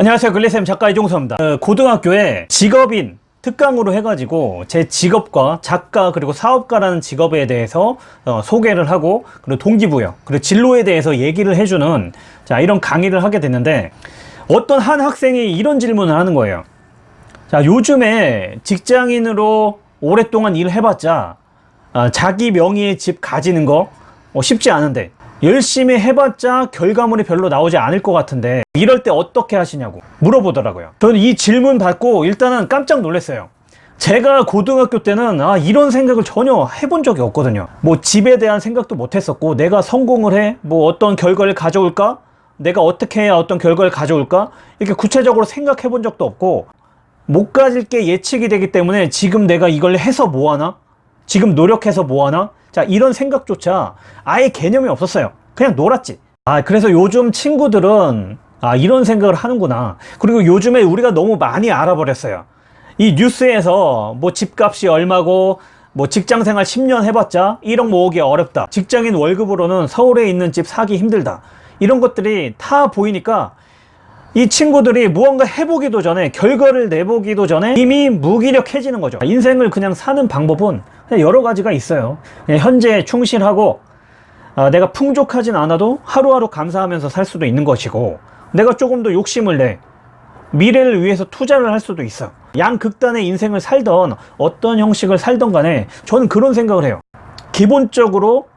안녕하세요. 글리쌤 작가 이종서입니다. 어, 고등학교에 직업인 특강으로 해가지고 제 직업과 작가 그리고 사업가라는 직업에 대해서 어, 소개를 하고 그리고 동기부여 그리고 진로에 대해서 얘기를 해주는 자 이런 강의를 하게 됐는데 어떤 한 학생이 이런 질문을 하는 거예요. 자 요즘에 직장인으로 오랫동안 일을 해봤자 아, 자기 명의의 집 가지는 거 어, 쉽지 않은데 열심히 해봤자 결과물이 별로 나오지 않을 것 같은데 이럴 때 어떻게 하시냐고 물어보더라고요. 저는 이 질문 받고 일단은 깜짝 놀랐어요. 제가 고등학교 때는 아 이런 생각을 전혀 해본 적이 없거든요. 뭐 집에 대한 생각도 못 했었고 내가 성공을 해? 뭐 어떤 결과를 가져올까? 내가 어떻게 해야 어떤 결과를 가져올까? 이렇게 구체적으로 생각해 본 적도 없고 못 가질 게 예측이 되기 때문에 지금 내가 이걸 해서 뭐하나 지금 노력해서 뭐하나? 자 이런 생각조차 아예 개념이 없었어요. 그냥 놀았지. 아 그래서 요즘 친구들은 아 이런 생각을 하는구나. 그리고 요즘에 우리가 너무 많이 알아버렸어요. 이 뉴스에서 뭐 집값이 얼마고 뭐 직장생활 10년 해봤자 1억 모으기 어렵다. 직장인 월급으로는 서울에 있는 집 사기 힘들다. 이런 것들이 다 보이니까 이 친구들이 무언가 해보기도 전에 결과를 내보기도 전에 이미 무기력해지는 거죠. 인생을 그냥 사는 방법은 여러 가지가 있어요. 현재 충실하고 아, 내가 풍족하진 않아도 하루하루 감사하면서 살 수도 있는 것이고 내가 조금 더 욕심을 내 미래를 위해서 투자를 할 수도 있어. 양극단의 인생을 살던 어떤 형식을 살던 간에 저는 그런 생각을 해요. 기본적으로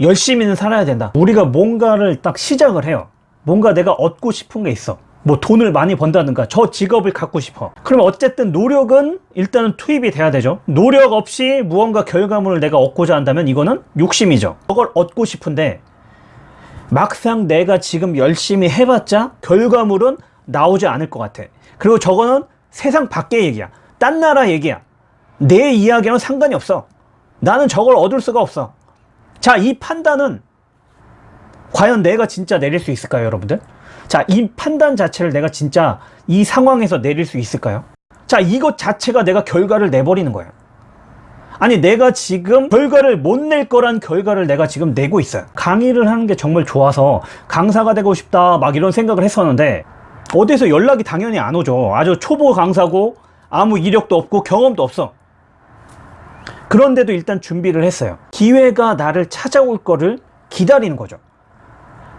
열심히는 살아야 된다. 우리가 뭔가를 딱 시작을 해요. 뭔가 내가 얻고 싶은 게 있어 뭐 돈을 많이 번다든가 저 직업을 갖고 싶어. 그러면 어쨌든 노력은 일단은 투입이 돼야 되죠. 노력 없이 무언가 결과물을 내가 얻고자 한다면 이거는 욕심이죠. 저걸 얻고 싶은데 막상 내가 지금 열심히 해봤자 결과물은 나오지 않을 것 같아. 그리고 저거는 세상 밖의 얘기야. 딴 나라 얘기야. 내 이야기는 상관이 없어. 나는 저걸 얻을 수가 없어. 자 이 판단은 과연 내가 진짜 내릴 수 있을까요 여러분들 자, 이 판단 자체를 내가 진짜 이 상황에서 내릴 수 있을까요? 자, 이것 자체가 내가 결과를 내버리는 거예요. 아니, 내가 지금 결과를 못 낼 거란 결과를 내가 지금 내고 있어요. 강의를 하는 게 정말 좋아서 강사가 되고 싶다 막 이런 생각을 했었는데 어디서 연락이 당연히 안 오죠. 아주 초보 강사고 아무 이력도 없고 경험도 없어. 그런데도 일단 준비를 했어요. 기회가 나를 찾아올 거를 기다리는 거죠.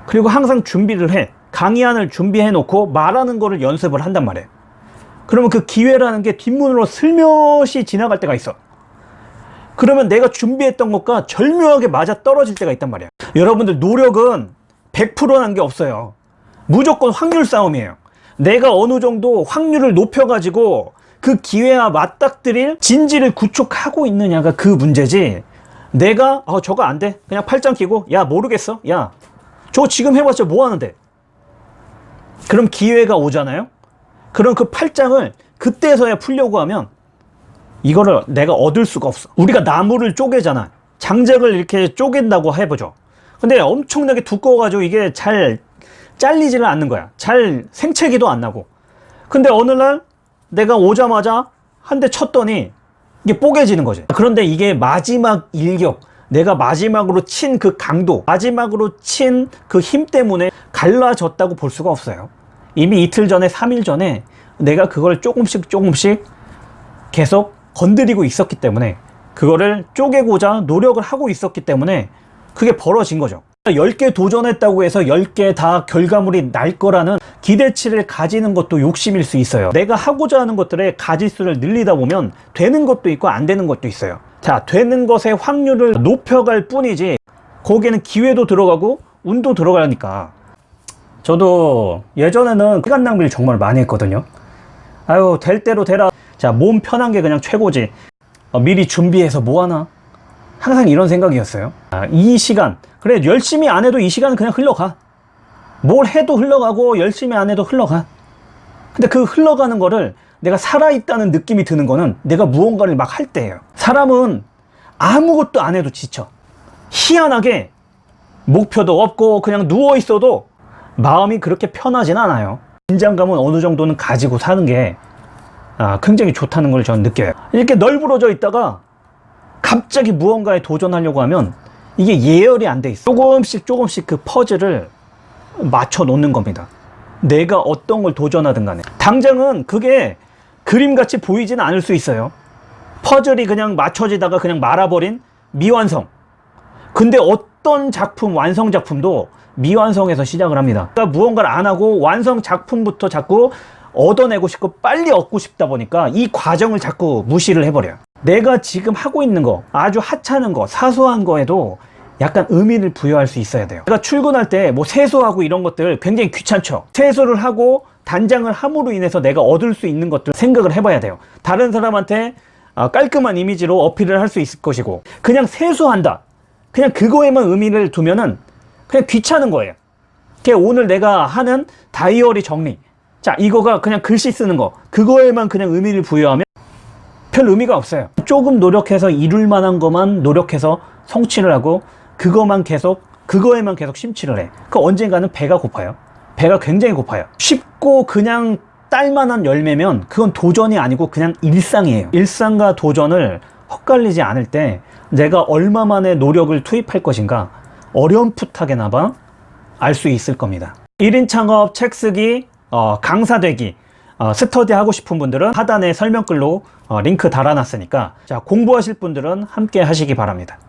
그리고 항상 준비를 해. 강의안을 준비해 놓고 말하는 거를 연습을 한단 말이에요. 그러면 그 기회라는 게 뒷문으로 슬며시 지나갈 때가 있어. 그러면 내가 준비했던 것과 절묘하게 맞아 떨어질 때가 있단 말이야. 여러분들 노력은 100%난 게 없어요. 무조건 확률 싸움이에요. 내가 어느 정도 확률을 높여 가지고 그 기회와 맞닥뜨릴 진지를 구축하고 있느냐가 그 문제지. 내가 어 저거 안 돼. 그냥 팔짱 끼고 야 모르겠어. 야저 지금 해봤자 뭐 하는데 그럼 기회가 오잖아요? 그럼 그 팔짱을 그때서야 풀려고 하면 이거를 내가 얻을 수가 없어. 우리가 나무를 쪼개잖아. 장작을 이렇게 쪼갠다고 해보죠. 근데 엄청나게 두꺼워 가지고 이게 잘 잘리지는 않는 거야. 잘 생채기도 안 나고. 근데 어느 날 내가 오자마자 한 대 쳤더니 이게 뽀개지는 거지. 그런데 이게 마지막 일격. 내가 마지막으로 친 그 강도 마지막으로 친 그 힘 때문에 갈라졌다고 볼 수가 없어요 이미 이틀 전에 3일 전에 내가 그걸 조금씩 조금씩 계속 건드리고 있었기 때문에 그거를 쪼개고자 노력을 하고 있었기 때문에 그게 벌어진 거죠. 10개 도전했다고 해서 10개 다 결과물이 날 거라는 기대치를 가지는 것도 욕심일 수 있어요. 내가 하고자 하는 것들의 가지수를 늘리다 보면 되는 것도 있고 안 되는 것도 있어요. 자 되는 것의 확률을 높여갈 뿐이지 거기에는 기회도 들어가고 운도 들어가니까 저도 예전에는 시간 낭비를 정말 많이 했거든요. 아유 될 대로 되라. 자 몸 편한 게 그냥 최고지. 어, 미리 준비해서 뭐하나? 항상 이런 생각이었어요. 아, 이 시간. 그래 열심히 안 해도 이 시간은 그냥 흘러가. 뭘 해도 흘러가고 열심히 안 해도 흘러가. 근데 그 흘러가는 거를 내가 살아있다는 느낌이 드는 거는 내가 무언가를 막 할 때예요. 사람은 아무것도 안 해도 지쳐. 희한하게 목표도 없고 그냥 누워 있어도 마음이 그렇게 편하진 않아요. 긴장감은 어느 정도는 가지고 사는 게 아, 굉장히 좋다는 걸 저는 느껴요. 이렇게 널브러져 있다가 갑자기 무언가에 도전하려고 하면 이게 예열이 안 돼 있어 조금씩 조금씩 그 퍼즐을 맞춰 놓는 겁니다. 내가 어떤 걸 도전하든 간에. 당장은 그게 그림같이 보이지는 않을 수 있어요. 퍼즐이 그냥 맞춰지다가 그냥 말아버린 미완성. 근데 어떤 작품 완성 작품도 미완성에서 시작을 합니다. 그러니까 무언가를 안 하고 완성 작품부터 자꾸 얻어내고 싶고 빨리 얻고 싶다 보니까 이 과정을 자꾸 무시를 해버려요. 내가 지금 하고 있는 거 아주 하찮은 거 사소한 거에도 약간 의미를 부여할 수 있어야 돼요. 제가 출근할 때 뭐 세수하고 이런 것들 굉장히 귀찮죠. 세수를 하고 단장을 함으로 인해서 내가 얻을 수 있는 것들 생각을 해봐야 돼요. 다른 사람한테 아, 깔끔한 이미지로 어필을 할 수 있을 것이고 그냥 세수한다 그냥 그거에만 의미를 두면은 그냥 귀찮은 거예요 그게 오늘 내가 하는 다이어리 정리 자 이거가 그냥 글씨 쓰는 거 그거에만 그냥 의미를 부여하면 별 의미가 없어요 조금 노력해서 이룰 만한 것만 노력해서 성취를 하고 그거만 계속 그거에만 계속 심취를 해. 그 언젠가는 배가 고파요. 배가 굉장히 고파요. 쉽고 그냥 딸만한 열매면 그건 도전이 아니고 그냥 일상이에요. 일상과 도전을 헛갈리지 않을 때 내가 얼마만의 노력을 투입할 것인가 어렴풋하게나마 알 수 있을 겁니다. 1인 창업, 책 쓰기, 어, 강사 되기, 어, 스터디 하고 싶은 분들은 하단에 설명글로 어, 링크 달아놨으니까 자 공부하실 분들은 함께 하시기 바랍니다.